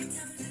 What?